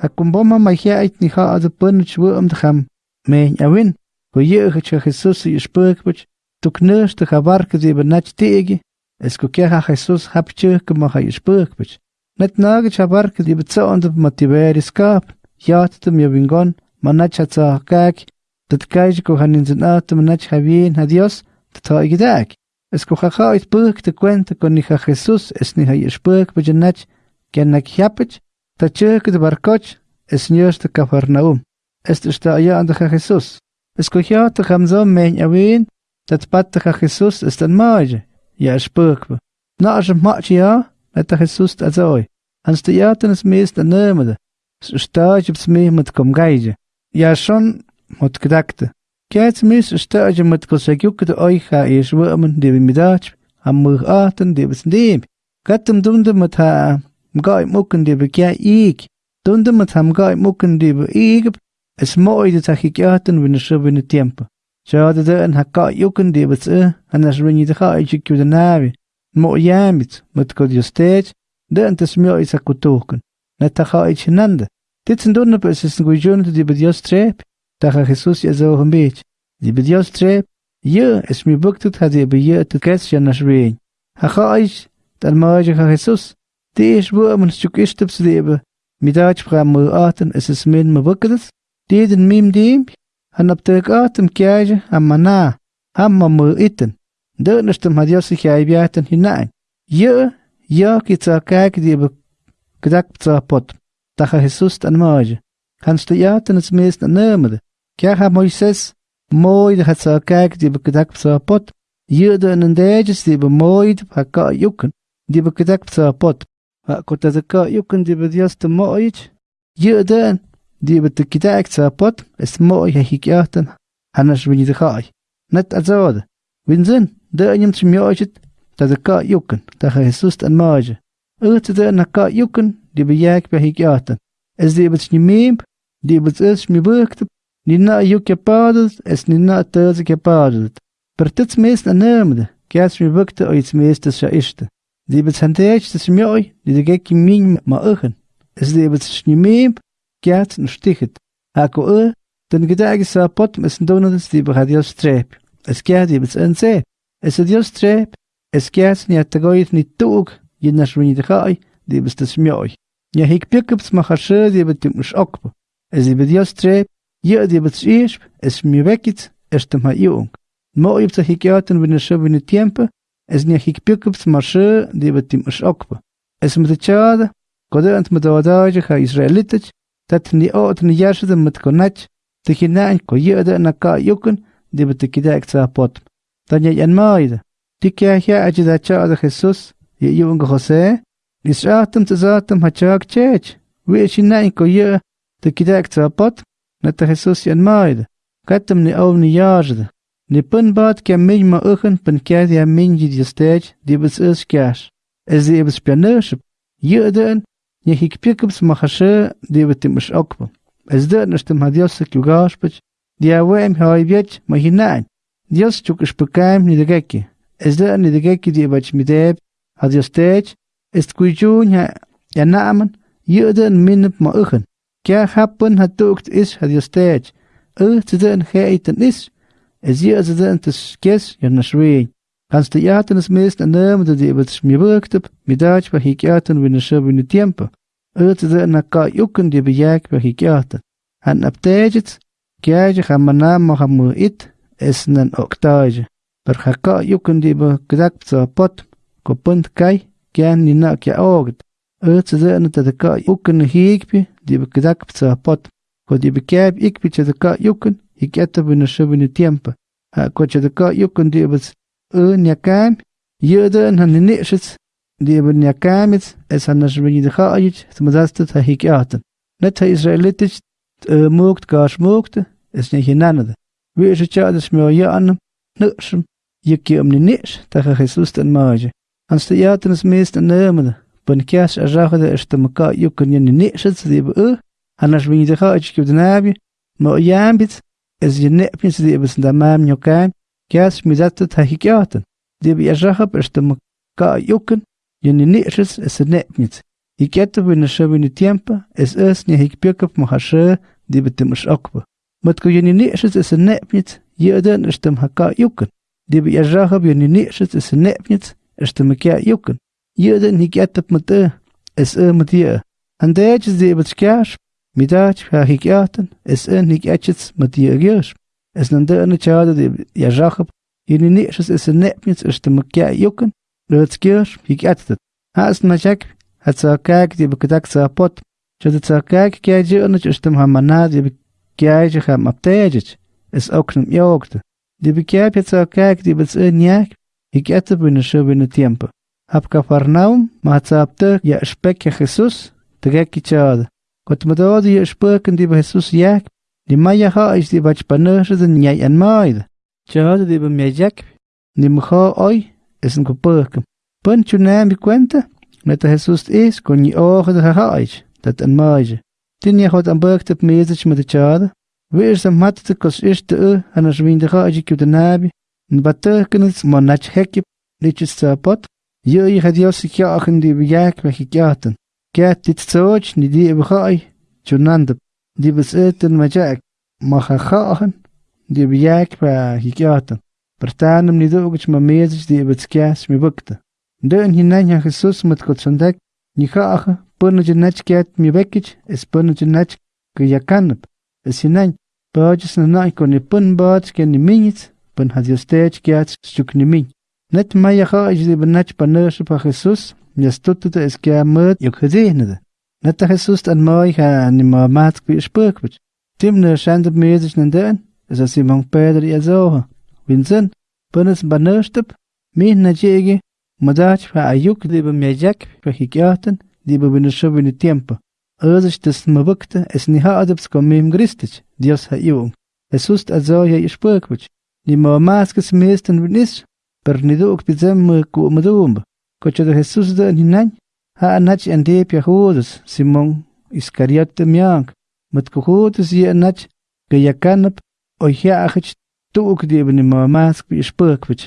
Hakumboma mahiait ni ha ad punch wurm de ham mein awin. Ko yege cha Jesus je spurkbach tuk nus de gabarke tegi. Es keha Jesus hap churke ma ha je. Net nage cha barke die bezond motiveri skap. Jaat de mir wingon manach hat kak. Dat kaij ko han in zijn atem manach havien ha Dios. Dat ha. Es burk te cuenta con ni Jesus es ni ha je japach. Ta churke de barkoch es de Cafarnaum. Es de sta ja an de Jesus. Es ko ja te ham zo mein awin dat pat de Jesus es dan maje. Ja spurkbe. Na as mach ja met Jesus da zoi. Ans de ja ten es meest de nemede. Stage op me met kom gaije. Ja schon mot gedakte. Kijk mis stage met ko segjuk de oi ga is wormen de mi dach am mur aten de bes dem. Gatem dunde met ha Mgai mukken de bekja ik. Dunde met ham gai mukken de be ik. Es moi de tak ik aten win de win de tiempo. Ja de de en hakka jukken de bet en as ringi de ga ik de navi. Mo yamit met ko de stage. De en tes mio is akutoken. Net ta ga ik nande. Dit zijn dunne es is een goeie die be Dios trep. Ga Jesus ja zo een beetje. Die trep. Je es mi buktut had je be je te kes ja nas rein. Ha ga ik dan Jesus. Die is wo man stuk is op leben. Mit dat bram mo aten is es min me bukkedes. Die den mim dim. Han op de atem kjaje am mana. Ham ma mo iten. De nestem had jos sich ai biaten hinein. Je ja kitsa kijk die be gedak tsa pot. Dacha Jesus an maage. Kannst du jaten es meest an nemede. Kja ha Moises mooi de het sa kijk die be gedak tsa pot. Je de en dejes die be mooi ha ka jukken. Die be gedak tsa pot. كنت ذكا يمكن دي بدياس تمويج يقدن دي بتكتاك تسابط اسموي هيكياتن هنش بني دخاي نت أزود وينزن ده أنيم تميوجت تذكا يمكن. تخا يسوس تنماجة أغت ده نكا يمكن. دي بياك بهيكياتن إس دي بتشنميم دي بتسش مبكتب نينا يوك يبادت إس نينا تازك يبادت برتت ميس نامده كاس مبكت أو يتميس تشايشته Sie wird das Mioi, die die Gekki Mien ma Ochen. Es ist eben zwischen dem Mien, Gerz und Stichet. Hako Ö, denn die Gedeige ist ein Pott, mit dem Donut ist die Bechad Jost Treb. Es geht eben zu NC. Es ist Jost Treb, es geht nicht, der Goyit nicht Tug, je nach Schwinni der Chai, die wird das Mioi. Ja, hik Pickups mach Asche, die wird Tug nicht Ockbo. Es ist Jost Treb, je, die wird zu Isch, es ist mir weggeht, erst einmal Jung. Mo, ich hab's auch hier gehört, wenn ich es nie hik pikups marshe die betim is okpa. Es met chade, kode ant met wadaje ha Israelitich, dat ni oot ni yashde met konach, te kinain ko yede na ka yukun, die bet kidek tsa pot. Dan ye en maide. Die kya hia aji da chade Jesus, ye yung Jose, is atem te zatem ha chak chech. Wie is inain ko ye te kidek tsa pot, net Jesus en maide. Katem ni oom ni yashde. Ni pun bad min ma uchen pun ke dia min ji di stage bus is cash. Es di bus pianership. Yuden ni hik pikups ma khashe di betim is okpo. Es de nestem hadios se kugaspach. Di awem hay biech ma hinan. Dios chuk is pekaim ni de geki. Es de ni de di bach mideb hadios stage. Es kujun ya ya namen. Yuden min ma uchen. Kya happen hat dukt is hadios stage. Uh, te den geiten is. Je as den tes kes yer na shwe. Kannst du jaten es meest an nem de die bet mir wirkt op, mi dach ba hik jaten in de na ka die jaten. Han aptejet, kjaje ga mana ma ha mu it, es nan oktaje. Per ha ka yuken die tsa pot, ko punt kai, kjan ni na na de ka hikpi, die tsa pot. Ko die bekab ikpi tsa de ka. Ha kocha de ka yukun di ibas u nyakam, yuda en han nishits, di ibas nyakamits, es han nashbini de chaayich, tmadastat ha hikiatan. Net ha israelitich, moogt gash moogte, es nie hinanade. Wie is ja des meo jaanam, nuksum, yiki om ni nish, tacha Jesus ten maaje. Hans de jaten is meest en neemade, bun kias a zagade is te maka yukun ni nishits, di ibas u, han chaayich kib de nabi, mo yambits, es je nepjes die bes da mam nyokan kias mizat ta hikiaten die bi ajahab ist dem ka yuken je ni nishes es nepjes Hikiata wina shë wina tiempo, es es nya hikpyakap mo hashë di betim ish okba. Mat ko yoni nixis es nepnit, yëdën ishtem haka yukan. Di be yajahab es es midach ha hikiatan, es en hikiachits mat yë gyosh. Es nandënë chada di yajahab, yoni nixis es nepnit, ishtem kya yukan. Rëts gyosh, hikiatat. Haas machak, hat tsakak di bakadak tsapot. Chada tsakak kya jënë që ishtem hamanad di kjaj ham aptejit, es zo kijk die bets een jak, ik ette binnen zo binnen tiempo. Hap Capernaum, ma het apte ja spek ja Jesus, te gek chade. Kot me dode je speken die Jesus jak, die maya ha is die bach paneuse den jij en maide. Chade die mij jak, die me ga oi, is een gepurken. Punt je naam bi cuenta, met de Jesus is, kon je ogen de haaisch, dat een maide. Tin je hot aan burgt op mezig met de chade. Weer sam matte kos eerste e aan een zwinde gaatje op de nabi. En tekenen maar nat hekje liedjes te pot. Je je had jos ik jagen die die die met jak. Maar ga gaan die bejak weg ik jaten. Pertanem ni doogch ma mezig die bet skas me bukte. Deun hinan ja Jesus met kot sondek. Ni gaage până ce naci chiat mi vekic, es până ce naci că ya canap. Es hinan, păges na nai con ni pân băt ke ni minit, pân yastututa esquiamut yukhdinada. Nata Jesús tan moy ha ni mamat kwi spukbich. Tim ne shandup mezich nandan, es a Simon Pedro y azoha. Vincent, panas banushtap, mi na jegi, madach ha ayuk diba miajak pa hikyatan, diba binushubi ni tiempo. Özich des mabukta es ni haadaps komim gristich, Dios ha iwung. Jesús azoya y spukbich. Ni mamat kis mestan vinish, per ni duk bizem ku madumba. Kocha de Jesus de ni nañ, ha anach ande pia Judas, Simon Iscariote miank. Met ku Judas ye anach, ge yakanap, oi hiachich, tuuk die be ni ma mask ispurkwich.